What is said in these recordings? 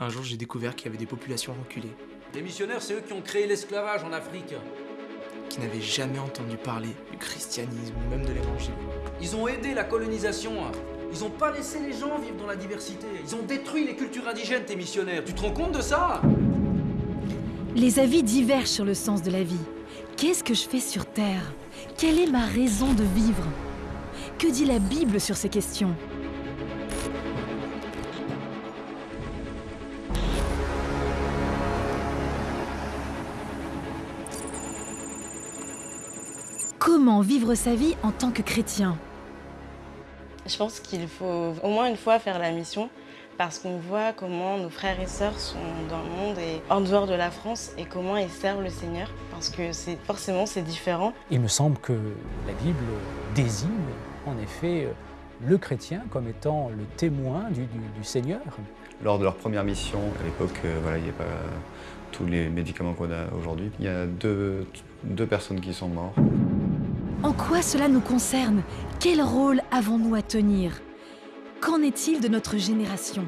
Un jour, j'ai découvert qu'il y avait des populations reculées Les missionnaires, c'est eux qui ont créé l'esclavage en Afrique. qui n'avaient jamais entendu parler du christianisme ou même de l'évangile. Ils ont aidé la colonisation. Ils ont pas laissé les gens vivre dans la diversité. Ils ont détruit les cultures indigènes, tes missionnaires. Tu te rends compte de ça? Les avis divergent sur le sens de la vie. Qu'est-ce que je fais sur Terre? Quelle est ma raison de vivre? Que dit la Bible sur ces questions? Comment vivre sa vie en tant que chrétien Je pense qu'il faut au moins une fois faire la mission parce qu'on voit comment nos frères et sœurs sont dans le monde et en dehors de la France et comment ils servent le Seigneur parce que c'est forcément c'est différent. Il me semble que la Bible désigne en effet le chrétien comme étant le témoin du, du- du Seigneur. Lors de leur première mission, à l'époque, euh, voilà, il n'y a pas tous les médicaments qu'on a aujourd'hui. Il y a deux, deux personnes qui sont mortes. En quoi cela nous concerne? Quel rôle avons-nous à tenir? Qu'en est-il de notre génération?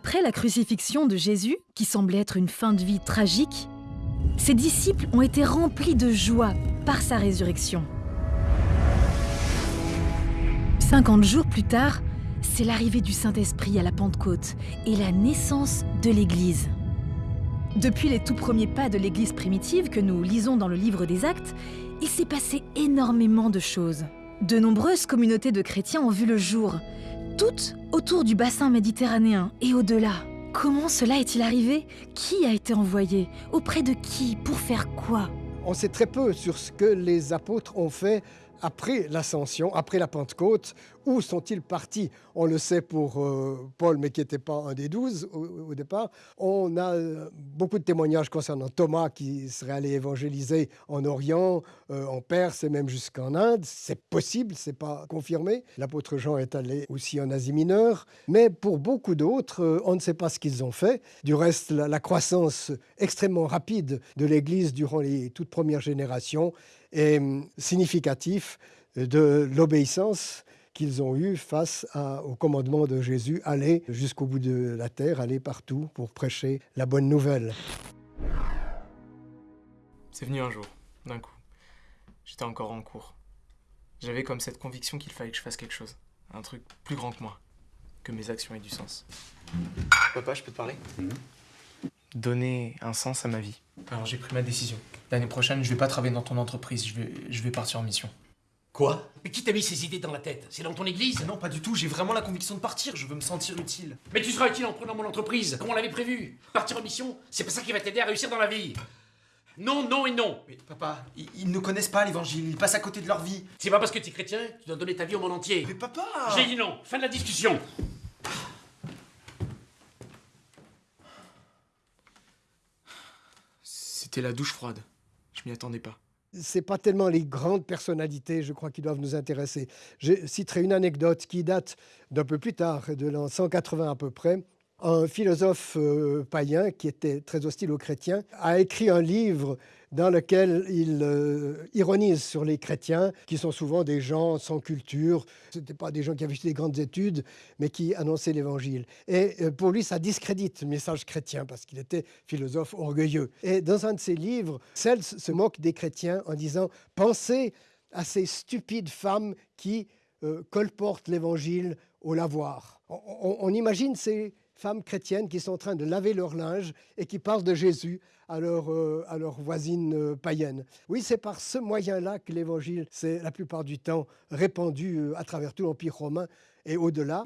Après la crucifixion de Jésus, qui semblait être une fin de vie tragique, ses disciples ont été remplis de joie par sa résurrection. 50 jours plus tard, c'est l'arrivée du Saint-Esprit à la Pentecôte et la naissance de l'Église. Depuis les tout premiers pas de l'Église primitive que nous lisons dans le livre des Actes, il s'est passé énormément de choses. De nombreuses communautés de chrétiens ont vu le jour, toutes autour du bassin méditerranéen et au-delà. Comment cela est-il arrivé? Qui a été envoyé? Auprès de qui? Pour faire quoi? On sait très peu sur ce que les apôtres ont fait après l'ascension, après la Pentecôte. Où sont-ils partis? On le sait pour euh, Paul, mais qui n'était pas un des douze au, départ. On a euh, beaucoup de témoignages concernant Thomas qui serait allé évangéliser en Orient, euh, en Perse et même jusqu'en Inde. C'est possible, c'est pas confirmé. L'apôtre Jean est allé aussi en Asie mineure. Mais pour beaucoup d'autres, on ne sait pas ce qu'ils ont fait. Du reste, la croissance extrêmement rapide de l'Église durant les toutes premières générations est hum, significatif de l'obéissance qu'ils ont eue face à- au commandement de Jésus, aller jusqu'au bout de la terre, aller partout pour prêcher la bonne nouvelle. C'est venu un jour, d'un coup. J'étais encore en cours. J'avais comme cette conviction qu'il fallait que je fasse quelque chose. Un truc plus grand que moi. Que mes actions aient du sens. Papa, je peux te parler? Donner un sens à ma vie. Alors j'ai pris ma décision. L'année prochaine, je vais pas travailler dans ton entreprise, je vais, je vais partir en mission. Quoi? Mais qui t'a mis ces idées dans la tête? C'est dans ton église? Non, pas du tout, j'ai vraiment la conviction de partir, je veux me sentir utile. Mais tu seras utile en prenant mon entreprise, comme on l'avait prévu. Partir en mission, c'est pas ça qui va t'aider à réussir dans la vie. Non, non et non. Mais papa, ils, ils ne connaissent pas l'évangile, ils passent à côté de leur vie. C'est pas parce que tu es chrétien que tu dois donner ta vie au monde entier. Mais papa J'ai dit non. Fin de la discussion. C'était la douche froide. Je m'y attendais pas. C'est pas tellement les grandes personnalités, je crois, qui doivent nous intéresser. Je citerai une anecdote qui date d'un peu plus tard, de l'an 180 à peu près. Un philosophe euh, païen qui était très hostile aux chrétiens a écrit un livre dans lequel il euh, ironise sur les chrétiens, qui sont souvent des gens sans culture. Ce n'étaient pas des gens qui avaient fait des grandes études, mais qui annonçaient l'évangile. Et euh, pour lui, ça discrédite le message chrétien, parce qu'il était philosophe orgueilleux. Et dans un de ses livres, Celle se moque des chrétiens en disant Pensez à ces stupides femmes qui colportent l'évangile au lavoir. On imagine ces femmes chrétiennes qui sont en train de laver leur linge et qui parlent de Jésus à leur, euh, à leur voisine euh, païenne. Oui, c'est par ce moyen-là que l'évangile s'est la plupart du temps répandu euh, à travers tout l'Empire romain et au-delà.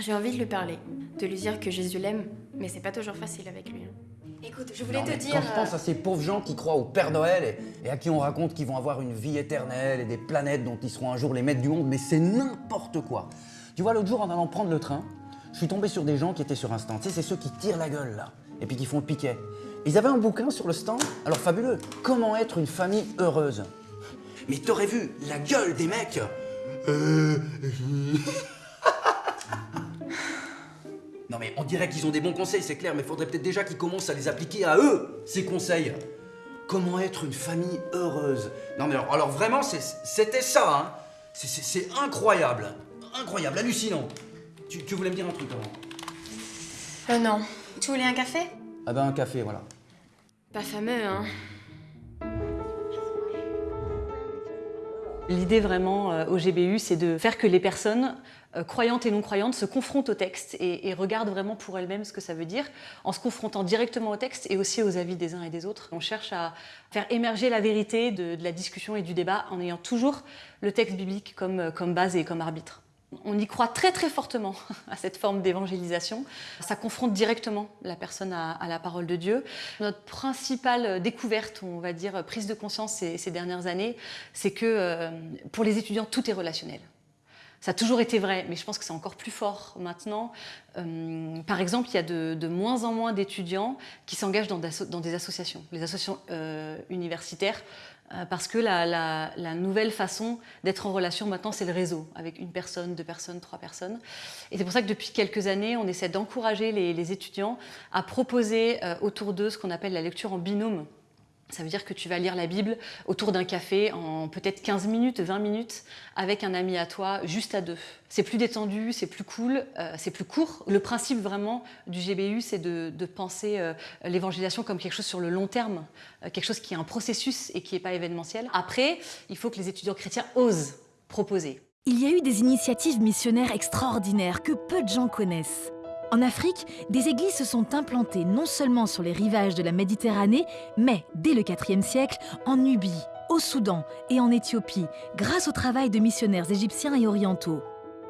J'ai envie de lui parler, de lui dire que Jésus l'aime, mais c'est pas toujours facile avec lui. hein. Écoute, je voulais Non, te mais dire. Quand je euh, pense à ces pauvres gens qui croient au Père Noël et, et à qui on raconte qu'ils vont avoir une vie éternelle et des planètes dont ils seront un jour les maîtres du monde, mais c'est n'importe quoi. Tu vois, l'autre jour, en allant prendre le train, je suis tombé sur des gens qui étaient sur un stand. Tu sais, c'est ceux qui tirent la gueule, là, et puis qui font le piquet. Ils avaient un bouquin sur le stand, alors fabuleux. Comment être une famille heureuse Mais t'aurais vu la gueule des mecs Euh, Non mais on dirait qu'ils ont des bons conseils, c'est clair, mais faudrait peut-être déjà qu'ils commencent à les appliquer à eux, ces conseils. Comment être une famille heureuse Non mais alors, alors vraiment, c'était ça, hein c'est incroyable, incroyable, hallucinant. Tu, tu voulais me dire un truc avant euh, non. Tu voulais un café? Ah ben un café, voilà. Pas fameux, hein. L'idée vraiment euh, au GBU, c'est de faire que les personnes euh, croyantes et non croyantes se confrontent au texte et, et regardent vraiment pour elles-mêmes ce que ça veut dire, en se confrontant directement au texte et aussi aux avis des uns et des autres. On cherche à faire émerger la vérité de, de la discussion et du débat en ayant toujours le texte biblique comme, euh, comme base et comme arbitre. On y croit très très fortement à cette forme d'évangélisation. Ça confronte directement la personne à, la parole de Dieu. Notre principale découverte, on va dire prise de conscience ces, dernières années, c'est que euh, pour les étudiants, tout est relationnel. Ça a toujours été vrai, mais je pense que c'est encore plus fort maintenant. Euh, par exemple, il y a de, moins en moins d'étudiants qui s'engagent dans, des associations, les associations euh, universitaires, parce que la, la- nouvelle façon d'être en relation maintenant, c'est le réseau, avec une personne, deux personnes, trois personnes. Et c'est pour ça que depuis quelques années, on essaie d'encourager les, les étudiants à proposer euh, autour d'eux ce qu'on appelle la lecture en binôme. Ça veut dire que tu vas lire la Bible autour d'un café en peut-être 15 minutes, 20 minutes, avec un ami à toi, juste à deux. C'est plus détendu, c'est plus cool, euh, c'est plus court. Le principe vraiment du GBU, c'est de, penser euh, l'évangélisation comme quelque chose sur le long terme, euh, quelque chose qui est un processus et qui n'est pas événementiel. Après, il faut que les étudiants chrétiens osent proposer. Il y a eu des initiatives missionnaires extraordinaires que peu de gens connaissent. En Afrique, des églises se sont implantées non seulement sur les rivages de la Méditerranée, mais dès le IVe siècle en Nubie, au Soudan et en Éthiopie, grâce au travail de missionnaires égyptiens et orientaux.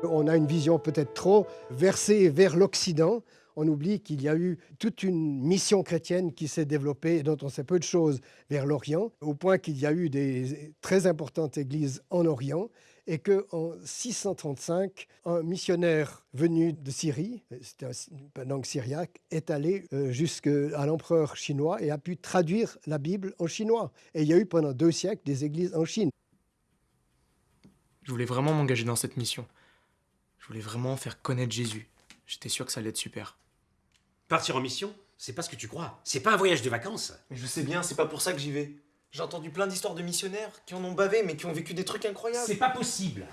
On a une vision peut-être trop versée vers l'Occident. On oublie qu'il y a eu toute une mission chrétienne qui s'est développée et dont on sait peu de choses vers l'Orient, au point qu'il y a eu des très importantes églises en Orient et qu'en 635, un missionnaire venu de Syrie, c'était un langue syriaque, est allé euh, jusqu'à l'empereur chinois et a pu traduire la Bible en chinois. Et il y a eu pendant deux siècles des églises en Chine. Je voulais vraiment m'engager dans cette mission. Je voulais vraiment faire connaître Jésus. J'étais sûr que ça allait être super. Partir en mission, c'est pas ce que tu crois. C'est pas un voyage de vacances. Mais je sais bien, c'est pas pour ça que j'y vais. J'ai entendu plein d'histoires de missionnaires qui en ont bavé, mais qui ont vécu des trucs incroyables. C'est pas possible.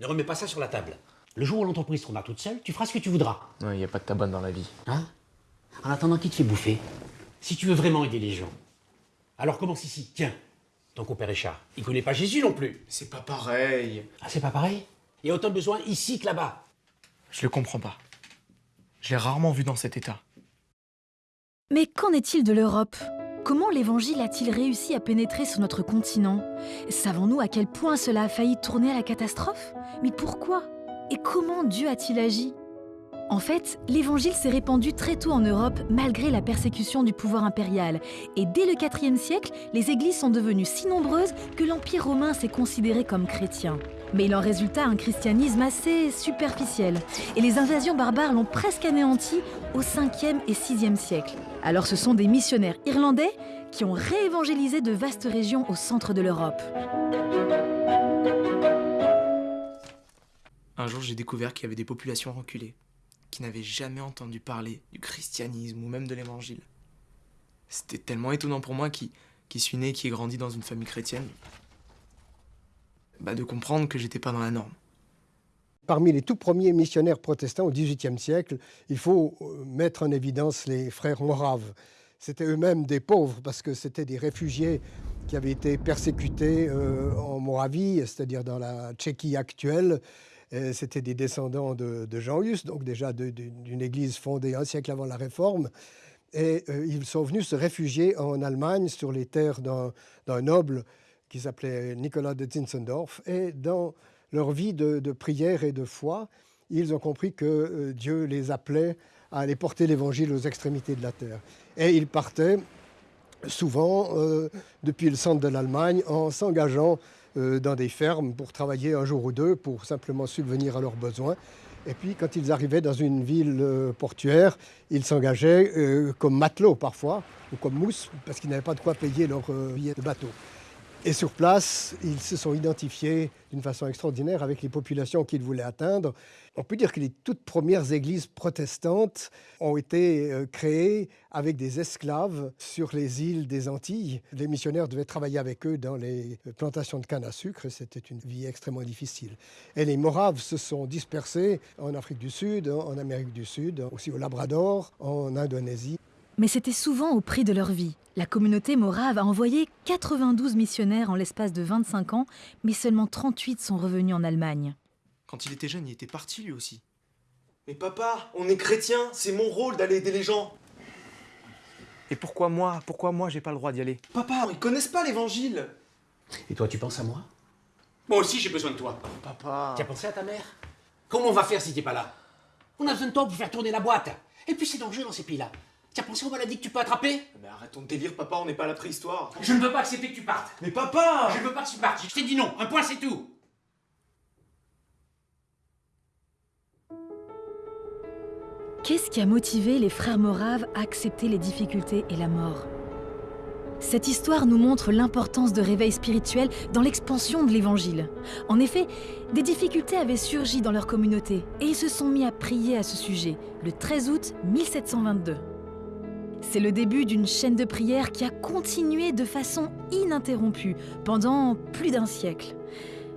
Ne remets pas ça sur la table. Le jour où l'entreprise tournera toute seule, tu feras ce que tu voudras. Il n'y a pas de tabac dans la vie. Hein? En attendant qui te fait bouffer? Si tu veux vraiment aider les gens, alors commence ici. Tiens, ton compère Richard, il connaît pas Jésus non plus. C'est pas pareil. Ah, c'est pas pareil? Il y a autant de besoin ici que là-bas. Je le comprends pas. Je l'ai rarement vu dans cet état. Mais qu'en est-il de l'Europe? Comment l'Évangile a-t-il réussi à pénétrer sur notre continent? Savons-nous à quel point cela a failli tourner à la catastrophe? Mais pourquoi? Et comment Dieu a-t-il agi? En fait, l'Évangile s'est répandu très tôt en Europe malgré la persécution du pouvoir impérial. Et dès le IVe siècle, les églises sont devenues si nombreuses que l'Empire romain s'est considéré comme chrétien. Mais il en résulta un christianisme assez superficiel. Et les invasions barbares l'ont presque anéanti au 5e et 6e siècle. Alors ce sont des missionnaires irlandais qui ont réévangélisé de vastes régions au centre de l'Europe. Un jour, j'ai découvert qu'il y avait des populations reculées qui n'avaient jamais entendu parler du christianisme ou même de l'évangile. C'était tellement étonnant pour moi qui, suis né et qui ai grandi dans une famille chrétienne, bah, de comprendre que j'étais pas dans la norme. Parmi les tout premiers missionnaires protestants au XVIIIe siècle, il faut euh, mettre en évidence les frères moraves. C'était eux-mêmes des pauvres parce que c'était des réfugiés qui avaient été persécutés euh, en Moravie, c'est-à-dire dans la Tchéquie actuelle. C'était des descendants de, de Jean Hus, donc déjà d'une église fondée un siècle avant la Réforme. Et euh, ils sont venus se réfugier en Allemagne sur les terres d'un noble qui s'appelait Nicolas de Zinzendorf. Et dans leur vie de, prière et de foi, ils ont compris que euh, Dieu les appelait à aller porter l'évangile aux extrémités de la terre. Et il partait souvent euh, depuis le centre de l'Allemagne en s'engageant euh, dans des fermes pour travailler un jour ou deux, pour simplement subvenir à leurs besoins. Et puis quand ils arrivaient dans une ville portuaire, ils s'engageaient comme matelots parfois, ou comme mousse, parce qu'ils n'avaient pas de quoi payer leur billet de bateau. Et sur place, ils se sont identifiés d'une façon extraordinaire avec les populations qu'ils voulaient atteindre. On peut dire que les toutes premières églises protestantes ont été euh, créées avec des esclaves sur les îles des Antilles. Les missionnaires devaient travailler avec eux dans les plantations de canne à sucre et c'était une vie extrêmement difficile. Et les Moraves se sont dispersés en Afrique du Sud, en Amérique du Sud, aussi au Labrador, en Indonésie. Mais c'était souvent au prix de leur vie. La communauté morave a envoyé 92 missionnaires en l'espace de 25 ans, mais seulement 38 sont revenus en Allemagne. Quand il était jeune, il était parti lui aussi. Mais papa, on est chrétien, c'est mon rôle d'aller aider les gens. Et pourquoi moi Pourquoi moi j'ai pas le droit d'y aller? Papa, ils connaissent pas l'évangile. Et toi, tu penses à moi? Moi aussi, j'ai besoin de toi. papa. Tu as pensé à ta mère? Comment on va faire si t'es pas là? On a besoin de toi pour faire tourner la boîte. Et puis c'est dangereux dans ces pays-là. Tu as pensé aux maladies que tu peux attraper Mais arrête ton délire, papa, on n'est pas à la préhistoire. Je ne veux pas accepter que tu partes. Mais papa Je ne veux pas que tu partes. Je t'ai dit non. Un point, c'est tout. Qu'est-ce qui a motivé les frères Moraves à accepter les difficultés et la mort? Cette histoire nous montre l'importance de réveil spirituel dans l'expansion de l'Évangile. En effet, des difficultés avaient surgi dans leur communauté et ils se sont mis à prier à ce sujet le 13 août 1722. C'est le début d'une chaîne de prières qui a continué de façon ininterrompue pendant plus d'un siècle.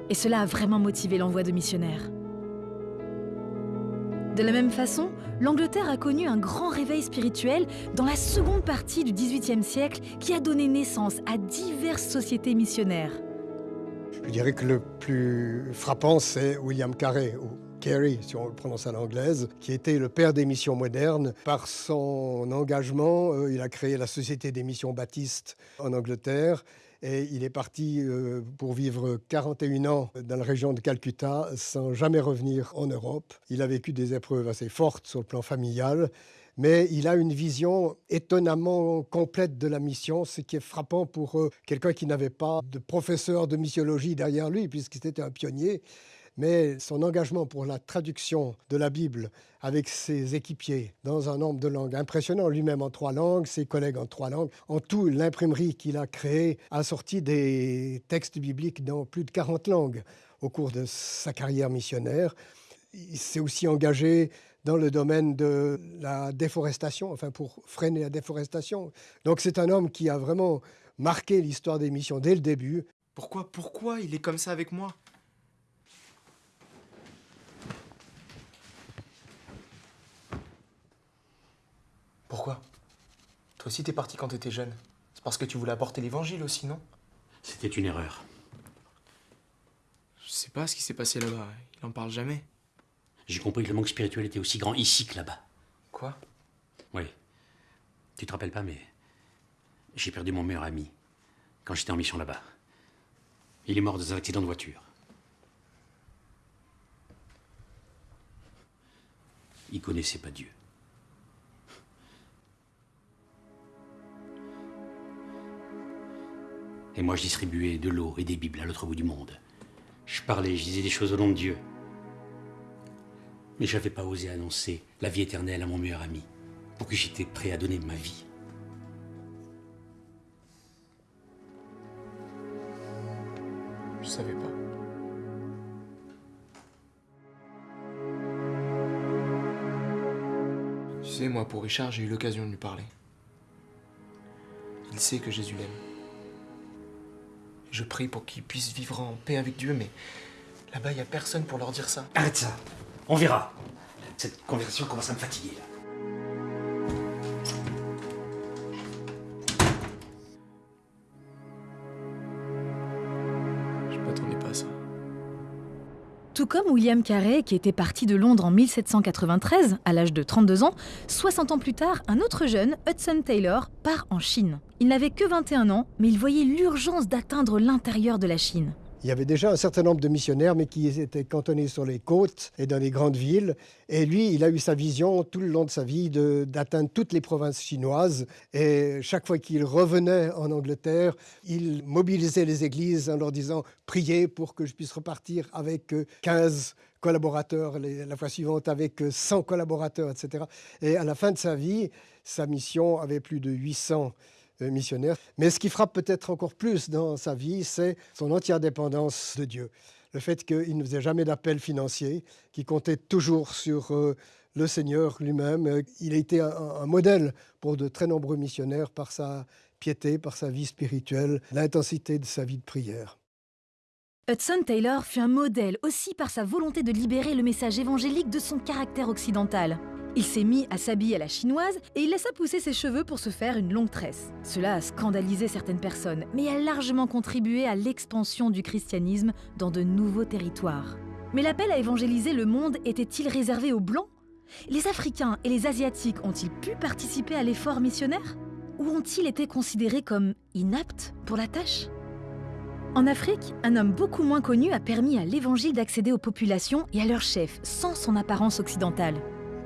Et cela a vraiment motivé l'envoi de missionnaires. De la même façon, l'Angleterre a connu un grand réveil spirituel dans la seconde partie du XVIIIe siècle qui a donné naissance à diverses sociétés missionnaires. Je dirais que le plus frappant, c'est William Carey, Carey, si on le prononce à l'anglaise, qui était le père des missions modernes. Par son engagement, euh, il a créé la Société des missions baptistes en Angleterre et il est parti euh, pour vivre 41 ans dans la région de Calcutta sans jamais revenir en Europe. Il a vécu des épreuves assez fortes sur le plan familial, mais il a une vision étonnamment complète de la mission, ce qui est frappant pour euh, quelqu'un qui n'avait pas de professeur de missiologie derrière lui, puisqu'il était un pionnier mais son engagement pour la traduction de la Bible avec ses équipiers dans un nombre de langues impressionnant, lui-même en trois langues, ses collègues en trois langues. En tout, l'imprimerie qu'il a créée a sorti des textes bibliques dans plus de 40 langues au cours de sa carrière missionnaire. Il s'est aussi engagé dans le domaine de la déforestation, enfin pour freiner la déforestation. Donc c'est un homme qui a vraiment marqué l'histoire des missions dès le début. Pourquoi, pourquoi il est comme ça avec moi? Pourquoi? Toi aussi t'es parti quand t'étais jeune. C'est parce que tu voulais apporter l'évangile aussi, non? C'était une erreur. Je sais pas ce qui s'est passé là-bas. Il en parle jamais. J'ai compris que le manque spirituel était aussi grand ici que là-bas. Quoi? Oui. Tu te rappelles pas, mais j'ai perdu mon meilleur ami quand j'étais en mission là-bas. Il est mort dans un accident de voiture. Il connaissait pas Dieu. Et moi, je distribuais de l'eau et des Bibles à l'autre bout du monde. Je parlais, je disais des choses au nom de Dieu. Mais je n'avais pas osé annoncer la vie éternelle à mon meilleur ami, pour qui j'étais prêt à donner ma vie. Je savais pas. Tu sais, moi, pour Richard, j'ai eu l'occasion de lui parler. Il sait que Jésus l'aime. Je prie pour qu'ils puissent vivre en paix avec Dieu, mais là-bas, il n'y a personne pour leur dire ça. Arrête ça. On verra. Cette conversation commence à me fatiguer. Comme William Carey, qui était parti de Londres en 1793, à l'âge de 32 ans, 60 ans plus tard, un autre jeune, Hudson Taylor, part en Chine. Il n'avait que 21 ans, mais il voyait l'urgence d'atteindre l'intérieur de la Chine. Il y avait déjà un certain nombre de missionnaires, mais qui étaient cantonnés sur les côtes et dans les grandes villes. Et lui, il a eu sa vision tout le long de sa vie d'atteindre toutes les provinces chinoises. Et chaque fois qu'il revenait en Angleterre, il mobilisait les églises en leur disant Priez pour que je puisse repartir avec 15 collaborateurs, la fois suivante avec 100 collaborateurs, etc. Et à la fin de sa vie, sa mission avait plus de 800 euh, missionnaire. Mais ce qui frappe peut-être encore plus dans sa vie, c'est son entière dépendance de Dieu. Le fait qu'il ne faisait jamais d'appel financier, qu'il comptait toujours sur euh, le Seigneur lui-même. Il a été un, modèle pour de très nombreux missionnaires par sa piété, par sa vie spirituelle, l'intensité de sa vie de prière. Hudson Taylor fut un modèle aussi par sa volonté de libérer le message évangélique de son caractère occidental. Il s'est mis à s'habiller à la chinoise et il laissa pousser ses cheveux pour se faire une longue tresse. Cela a scandalisé certaines personnes, mais a largement contribué à l'expansion du christianisme dans de nouveaux territoires. Mais l'appel à évangéliser le monde était-il réservé aux Blancs? Les Africains et les Asiatiques ont-ils pu participer à l'effort missionnaire? Ou ont-ils été considérés comme inaptes pour la tâche? En Afrique, un homme beaucoup moins connu a permis à l'Évangile d'accéder aux populations et à leurs chefs sans son apparence occidentale.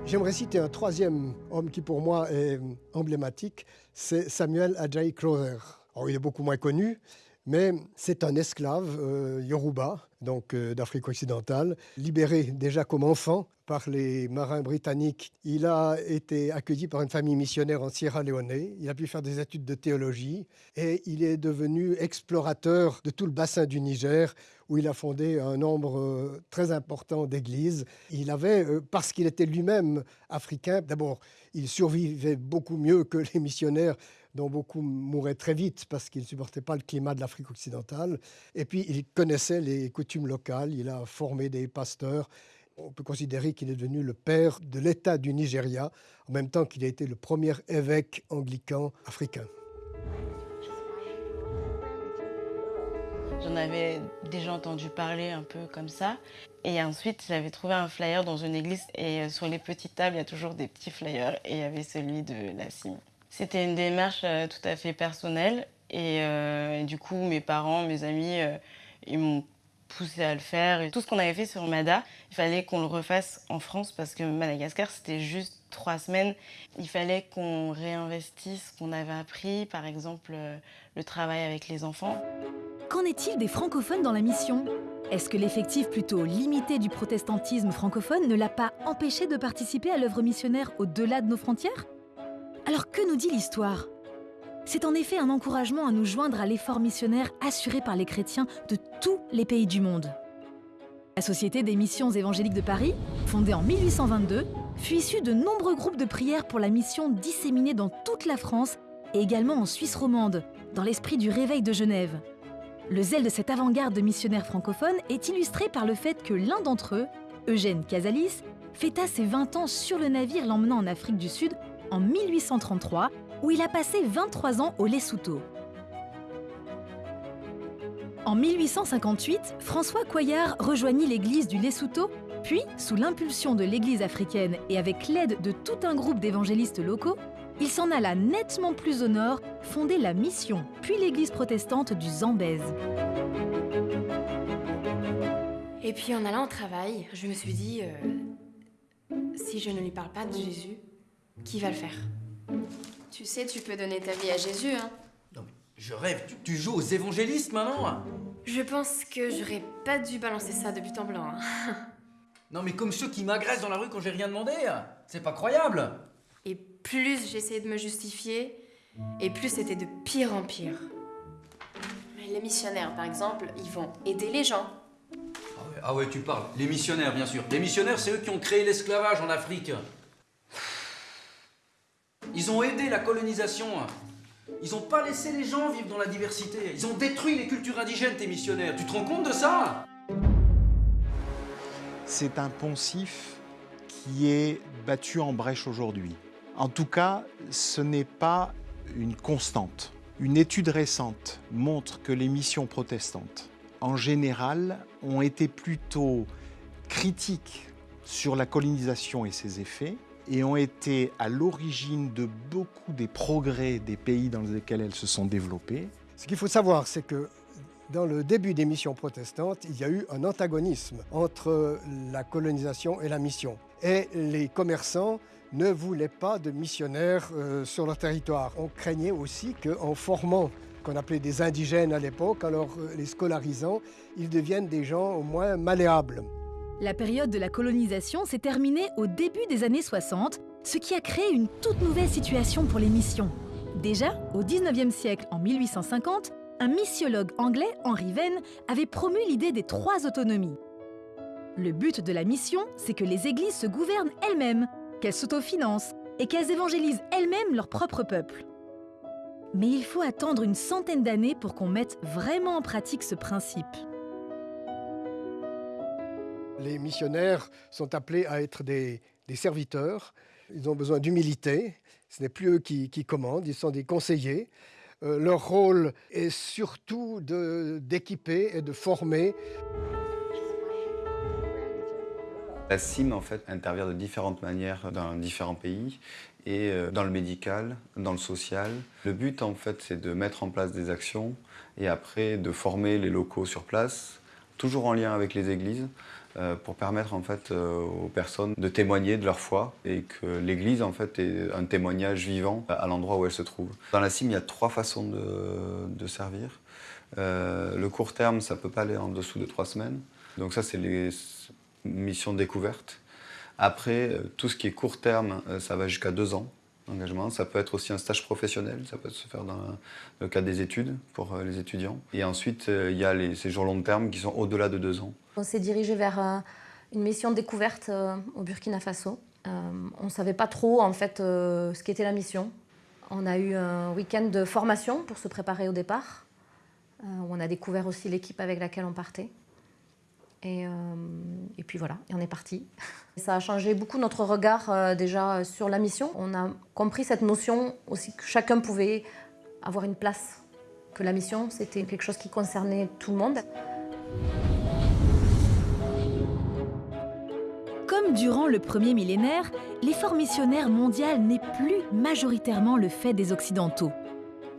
J'aimerais citer un troisième homme qui pour moi est emblématique, c'est Samuel Ajayi Crowther. il est beaucoup moins connu, mais c'est un esclave euh, yoruba, donc euh, d'Afrique occidentale, libéré déjà comme enfant par les marins britanniques. Il a été accueilli par une famille missionnaire en Sierra Leone. Il a pu faire des études de théologie et il est devenu explorateur de tout le bassin du Niger où il a fondé un nombre euh, très important d'églises. Il avait, euh, parce qu'il était lui-même africain, d'abord, il survivait beaucoup mieux que les missionnaires dont beaucoup mouraient très vite parce qu'ils ne supportaient pas le climat de l'Afrique occidentale. Et puis, il connaissait les coutumes locales, il a formé des pasteurs. On peut considérer qu'il est devenu le père de l'État du Nigeria, en même temps qu'il a été le premier évêque anglican africain. J'en avais déjà entendu parler un peu comme ça. Et ensuite, j'avais trouvé un flyer dans une église et euh, sur les petites tables, il y a toujours des petits flyers et il y avait celui de la CIM. C'était une démarche euh, tout à fait personnelle euh, et, du coup, mes parents, mes amis, ils m'ont poussé à le faire. Tout ce qu'on avait fait sur Mada, il fallait qu'on le refasse en France parce que Madagascar, c'était juste trois semaines. Il fallait qu'on réinvestisse ce qu'on avait appris, par exemple le travail avec les enfants. Qu'en est-il des francophones dans la mission? Est-ce que l'effectif plutôt limité du protestantisme francophone ne l'a pas empêché de participer à l'œuvre missionnaire au-delà de nos frontières? Alors que nous dit l'histoire? C'est en effet un encouragement à nous joindre à l'effort missionnaire assuré par les chrétiens de tous les pays du monde. La Société des missions évangéliques de Paris, fondée en 1822, fut issue de nombreux groupes de prières pour la mission disséminée dans toute la France et également en Suisse romande, dans l'esprit du réveil de Genève. Le zèle de cette avant-garde de missionnaires francophones est illustré par le fait que l'un d'entre eux, Eugène Casalis, fêta ses 20 ans sur le navire l'emmenant en Afrique du Sud en 1833, où il a passé 23 ans au Lesotho. En 1858, François Coyard rejoignit l'église du Lesotho, puis, sous l'impulsion de l'église africaine et avec l'aide de tout un groupe d'évangélistes locaux, il s'en alla nettement plus au nord, fonder la mission, puis l'église protestante du Zambèze. Et puis en allant au travail, je me suis dit, euh, si je ne lui parle pas de Jésus, qui va le faire? Tu sais, tu peux donner ta vie à Jésus, hein Non mais je rêve, tu, joues aux évangélistes maintenant Je pense que j'aurais pas dû balancer ça de but en blanc. Hein. non mais comme ceux qui m'agressent dans la rue quand j'ai rien demandé C'est pas croyable plus j'essayais de me justifier, et plus c'était de pire en pire. Les missionnaires, par exemple, ils vont aider les gens. Ah ouais, ah tu parles. Les missionnaires, bien sûr. Les missionnaires, c'est eux qui ont créé l'esclavage en Afrique. Ils ont aidé la colonisation. Ils n'ont pas laissé les gens vivre dans la diversité. Ils ont détruit les cultures indigènes, tes missionnaires. Tu te rends compte de ça? C'est un poncif qui est battu en brèche aujourd'hui. En tout cas, ce n'est pas une constante. Une étude récente montre que les missions protestantes, en général, ont été plutôt critiques sur la colonisation et ses effets et ont été à l'origine de beaucoup des progrès des pays dans lesquels elles se sont développées. Ce qu'il faut savoir, c'est que Dans le début des missions protestantes, il y a eu un antagonisme entre la colonisation et la mission. Et les commerçants ne voulaient pas de missionnaires euh, sur leur territoire. On craignait aussi qu'en formant qu'on appelait des indigènes à l'époque, alors euh, les scolarisant, ils deviennent des gens au moins malléables. La période de la colonisation s'est terminée au début des années 60, ce qui a créé une toute nouvelle situation pour les missions. Déjà, au 19e siècle, en 1850, un missiologue anglais, Henry Venn, avait promu l'idée des trois autonomies. Le but de la mission, c'est que les églises se gouvernent elles-mêmes, qu'elles s'autofinancent et qu'elles évangélisent elles-mêmes leur propre peuple. Mais il faut attendre une centaine d'années pour qu'on mette vraiment en pratique ce principe. Les missionnaires sont appelés à être des, serviteurs. Ils ont besoin d'humilité. Ce n'est plus eux qui, qui, commandent, ils sont des conseillers. Euh, leur rôle est surtout d'équiper et de former. La CIM en fait intervient de différentes manières dans différents pays et euh, dans le médical, dans le social. Le but en fait c'est de mettre en place des actions et après de former les locaux sur place, toujours en lien avec les églises, euh, pour permettre en fait euh, aux personnes de témoigner de leur foi et que l'Église en fait est un témoignage vivant à l'endroit où elle se trouve. Dans la CIM, il y a trois façons de, servir. Le court terme, ça peut pas aller en dessous de trois semaines. Donc ça, c'est les mission découverte. Après, euh, tout ce qui est court terme, euh, ça va jusqu'à deux ans d'engagement. Ça peut être aussi un stage professionnel, ça peut se faire dans le cadre des études pour euh, les étudiants. Et ensuite, il y a les séjours long terme qui sont au-delà de deux ans. On s'est dirigé vers une mission découverte au Burkina Faso. On ne savait pas trop en fait ce qu'était la mission. On a eu un week-end de formation pour se préparer au départ. On a découvert aussi l'équipe avec laquelle on partait. Et, euh, et, puis voilà, et on est parti. Ça a changé beaucoup notre regard euh, déjà sur la mission. On a compris cette notion aussi que chacun pouvait avoir une place, que la mission c'était quelque chose qui concernait tout le monde. Comme durant le premier millénaire, l'effort missionnaire mondial n'est plus majoritairement le fait des Occidentaux.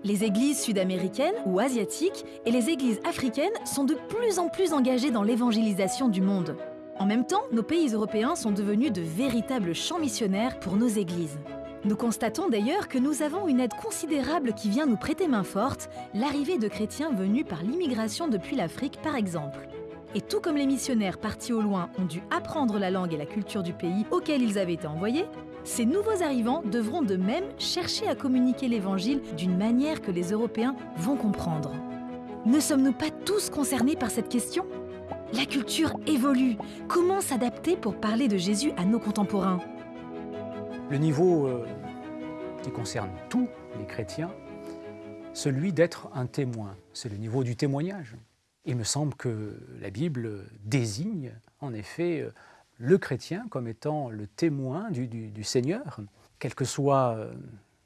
Les églises sud-américaines ou asiatiques et les églises africaines sont de plus en plus engagées dans l'évangélisation du monde. En même temps, nos pays européens sont devenus de véritables champs missionnaires pour nos églises. Nous constatons d'ailleurs que nous avons une aide considérable qui vient nous prêter main forte, l'arrivée de chrétiens venus par l'immigration depuis l'Afrique par exemple. Et tout comme les missionnaires partis au loin ont dû apprendre la langue et la culture du pays auquel ils avaient été envoyés, ces nouveaux arrivants devront de même chercher à communiquer l'Évangile d'une manière que les Européens vont comprendre. Ne sommes-nous pas tous concernés par cette question? La culture évolue. Comment s'adapter pour parler de Jésus à nos contemporains? Le niveau euh, qui concerne tous les chrétiens, celui d'être un témoin, c'est le niveau du témoignage. Il me semble que la Bible désigne en effet euh, le chrétien comme étant le témoin du, Seigneur, quels que soient euh,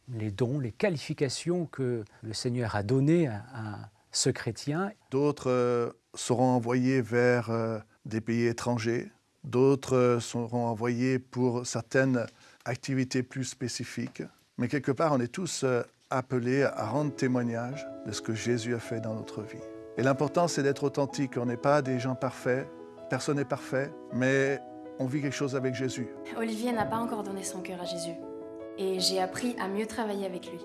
les dons, les qualifications que le Seigneur a données à, ce chrétien. D'autres euh, seront envoyés vers euh, des pays étrangers, d'autres seront envoyés pour certaines activités plus spécifiques. Mais quelque part, on est tous appelés à rendre témoignage de ce que Jésus a fait dans notre vie. Et l'important, c'est d'être authentique. On n'est pas des gens parfaits, personne n'est parfait, mais on vit quelque chose avec Jésus. Olivier n'a pas encore donné son cœur à Jésus. Et j'ai appris à mieux travailler avec lui.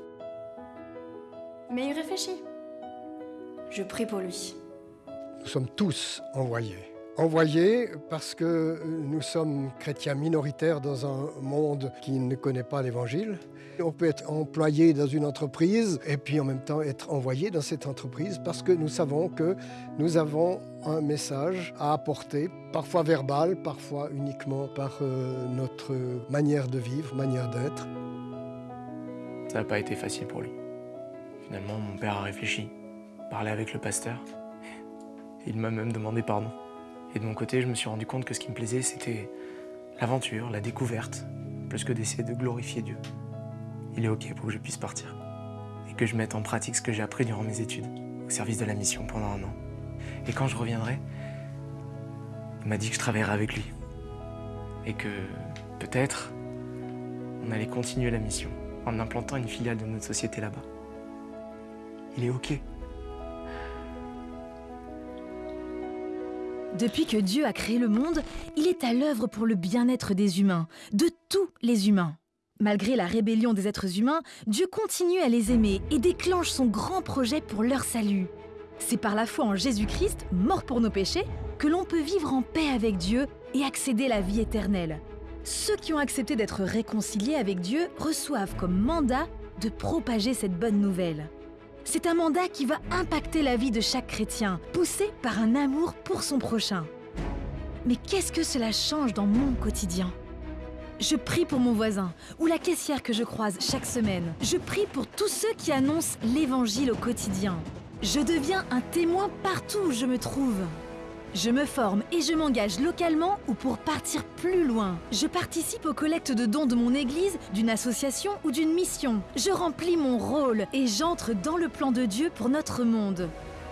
Mais il réfléchit. Je prie pour lui. Nous sommes tous envoyés. Envoyés parce que nous sommes chrétiens minoritaires dans un monde qui ne connaît pas l'Évangile. On peut être employé dans une entreprise et puis en même temps être envoyé dans cette entreprise parce que nous savons que nous avons un message à apporter, parfois verbal, parfois uniquement par euh, notre manière de vivre, manière d'être. Ça n'a pas été facile pour lui. Finalement, mon père a réfléchi, parlé avec le pasteur. Il m'a même demandé pardon. Et de mon côté, je me suis rendu compte que ce qui me plaisait, c'était l'aventure, la découverte, plus que d'essayer de glorifier Dieu il est OK pour que je puisse partir. Et que je mette en pratique ce que j'ai appris durant mes études, au service de la mission pendant un an. Et quand je reviendrai, il m'a dit que je travaillerai avec lui. Et que peut-être, on allait continuer la mission en implantant une filiale de notre société là-bas. Il est OK. Depuis que Dieu a créé le monde, il est à l'œuvre pour le bien-être des humains, de tous les humains. Malgré la rébellion des êtres humains, Dieu continue à les aimer et déclenche son grand projet pour leur salut. C'est par la foi en Jésus-Christ, mort pour nos péchés, que l'on peut vivre en paix avec Dieu et accéder à la vie éternelle. Ceux qui ont accepté d'être réconciliés avec Dieu reçoivent comme mandat de propager cette bonne nouvelle. C'est un mandat qui va impacter la vie de chaque chrétien, poussé par un amour pour son prochain. Mais qu'est-ce que cela change dans mon quotidien? Je prie pour mon voisin ou la caissière que je croise chaque semaine. Je prie pour tous ceux qui annoncent l'Évangile au quotidien. Je deviens un témoin partout où je me trouve. Je me forme et je m'engage localement ou pour partir plus loin. Je participe aux collectes de dons de mon église, d'une association ou d'une mission. Je remplis mon rôle et j'entre dans le plan de Dieu pour notre monde.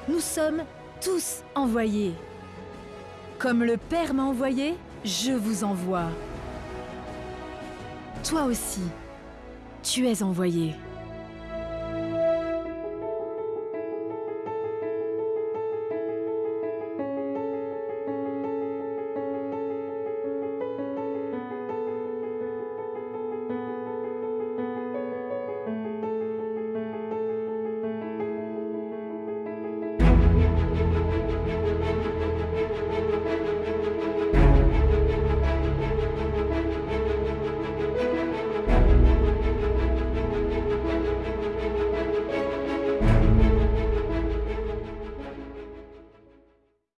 Nous sommes tous envoyés. Comme le Père m'a envoyé, je vous envoie. Toi aussi, tu es envoyé.